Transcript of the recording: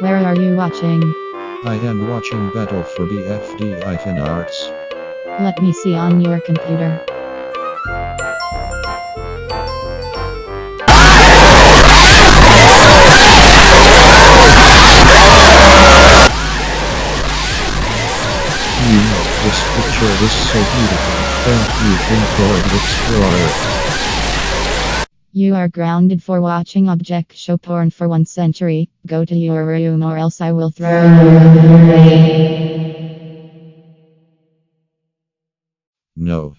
Where are you watching? I am watching Battle for BFDI Icon Arts. Let me see on your computer. You know, this picture is so beautiful. Thank you, Android Explorer. You are grounded for watching object show porn for one century. Go to your room or else I will throw you away. No.